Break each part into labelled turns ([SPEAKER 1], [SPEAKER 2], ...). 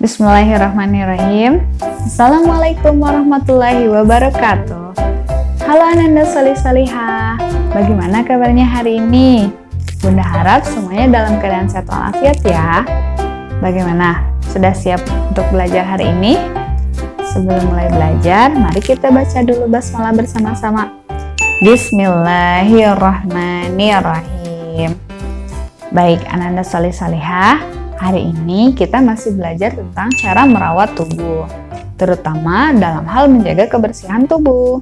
[SPEAKER 1] Bismillahirrahmanirrahim. Assalamualaikum warahmatullahi wabarakatuh. Halo Ananda Solih Solihah Bagaimana kabarnya hari ini? Bunda harap semuanya dalam keadaan sehat walafiat ya. Bagaimana? Sudah siap untuk belajar hari ini? Sebelum mulai belajar, mari kita baca dulu basmalah bersama-sama. Bismillahirrahmanirrahim. Baik, Ananda Solih Solihah Hari ini kita masih belajar tentang cara merawat tubuh, terutama dalam hal menjaga kebersihan tubuh.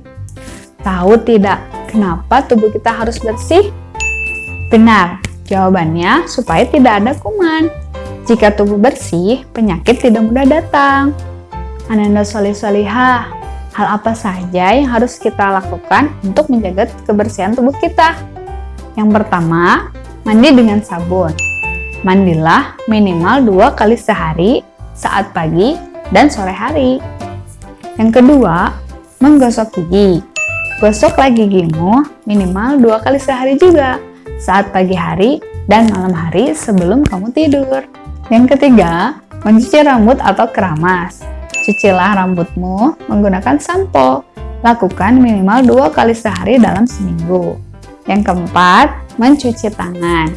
[SPEAKER 1] Tahu tidak kenapa tubuh kita harus bersih? Benar, jawabannya supaya tidak ada kuman. Jika tubuh bersih, penyakit tidak mudah datang. Ananda Solih Solihah, hal apa saja yang harus kita lakukan untuk menjaga kebersihan tubuh kita? Yang pertama, mandi dengan sabun. Mandilah minimal dua kali sehari saat pagi dan sore hari. Yang kedua, menggosok gigi. Gosoklah gigimu minimal dua kali sehari juga saat pagi hari dan malam hari sebelum kamu tidur. Yang ketiga, mencuci rambut atau keramas. Cucilah rambutmu menggunakan sampo. Lakukan minimal dua kali sehari dalam seminggu. Yang keempat, mencuci tangan.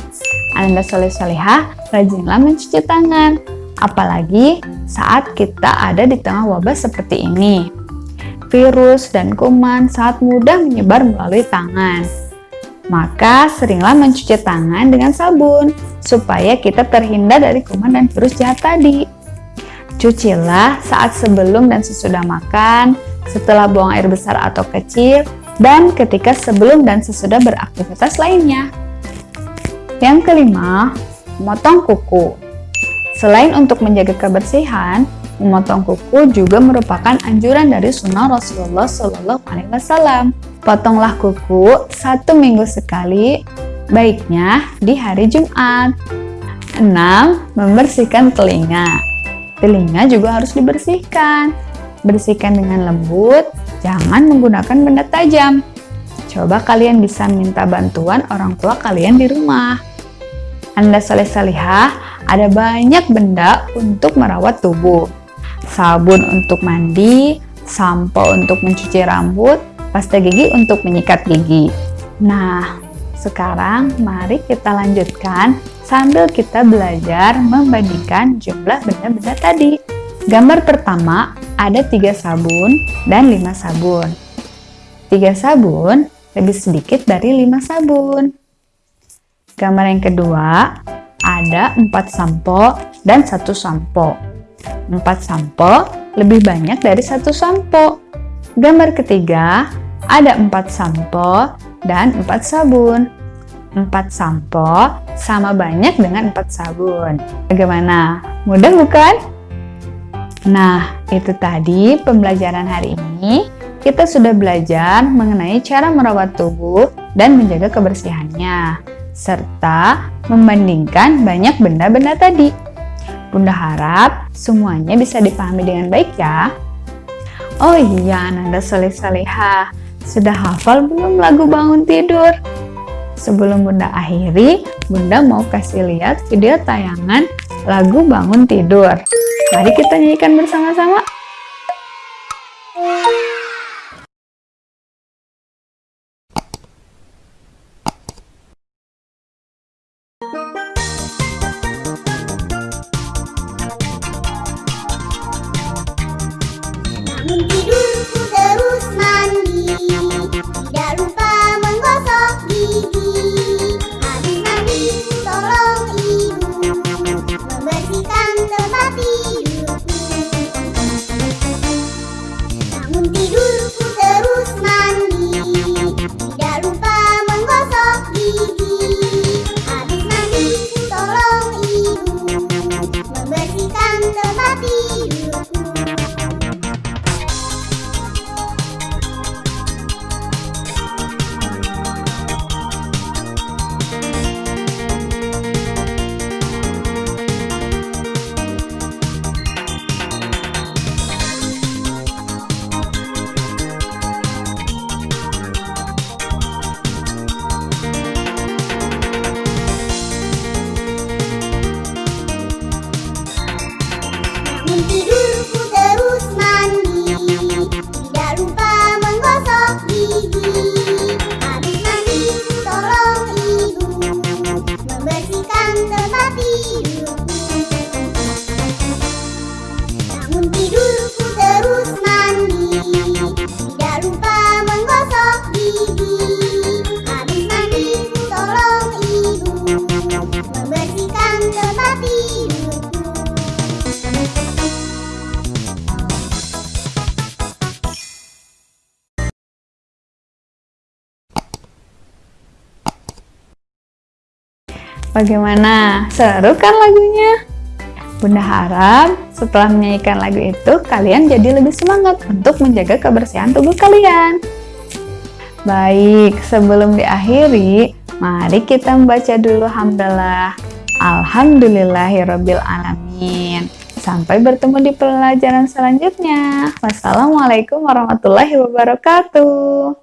[SPEAKER 1] Anda soleh solehah, rajinlah mencuci tangan. Apalagi saat kita ada di tengah wabah seperti ini. Virus dan kuman sangat mudah menyebar melalui tangan. Maka seringlah mencuci tangan dengan sabun, supaya kita terhindar dari kuman dan virus jahat tadi. Cucilah saat sebelum dan sesudah makan, setelah buang air besar atau kecil, dan ketika sebelum dan sesudah beraktivitas lainnya. Yang kelima, memotong kuku. Selain untuk menjaga kebersihan, memotong kuku juga merupakan anjuran dari sunnah Rasulullah Shallallahu Alaihi Wasallam. Potonglah kuku satu minggu sekali, baiknya di hari Jumat. 6. Membersihkan telinga. Telinga juga harus dibersihkan. Bersihkan dengan lembut, jangan menggunakan benda tajam. Coba kalian bisa minta bantuan orang tua kalian di rumah. Anda soleh salihah, ada banyak benda untuk merawat tubuh. Sabun untuk mandi, sampo untuk mencuci rambut, pasta gigi untuk menyikat gigi. Nah, sekarang mari kita lanjutkan sambil kita belajar membandingkan jumlah benda-benda tadi. Gambar pertama ada tiga sabun dan lima sabun. Tiga sabun lebih sedikit dari lima sabun. Gambar yang kedua, ada 4 sampo dan satu sampo. 4 sampo lebih banyak dari satu sampo. Gambar ketiga, ada 4 sampo dan 4 sabun. 4 sampo sama banyak dengan 4 sabun. Bagaimana? Mudah bukan? Nah, itu tadi pembelajaran hari ini. Kita sudah belajar mengenai cara merawat tubuh dan menjaga kebersihannya serta membandingkan banyak benda-benda tadi. Bunda harap semuanya bisa dipahami dengan baik ya. Oh iya, Ananda Soleh Saleha, sudah hafal belum lagu bangun tidur? Sebelum Bunda akhiri, Bunda mau kasih lihat video tayangan lagu bangun tidur. Mari kita nyanyikan bersama-sama. Bunti dulu. Bagaimana? Seru kan lagunya? Bunda harap setelah menyanyikan lagu itu, kalian jadi lebih semangat untuk menjaga kebersihan tubuh kalian. Baik, sebelum diakhiri, mari kita membaca dulu hamdalah. Alhamdulillahirabbil alamin. Sampai bertemu di pelajaran selanjutnya. Wassalamualaikum warahmatullahi wabarakatuh.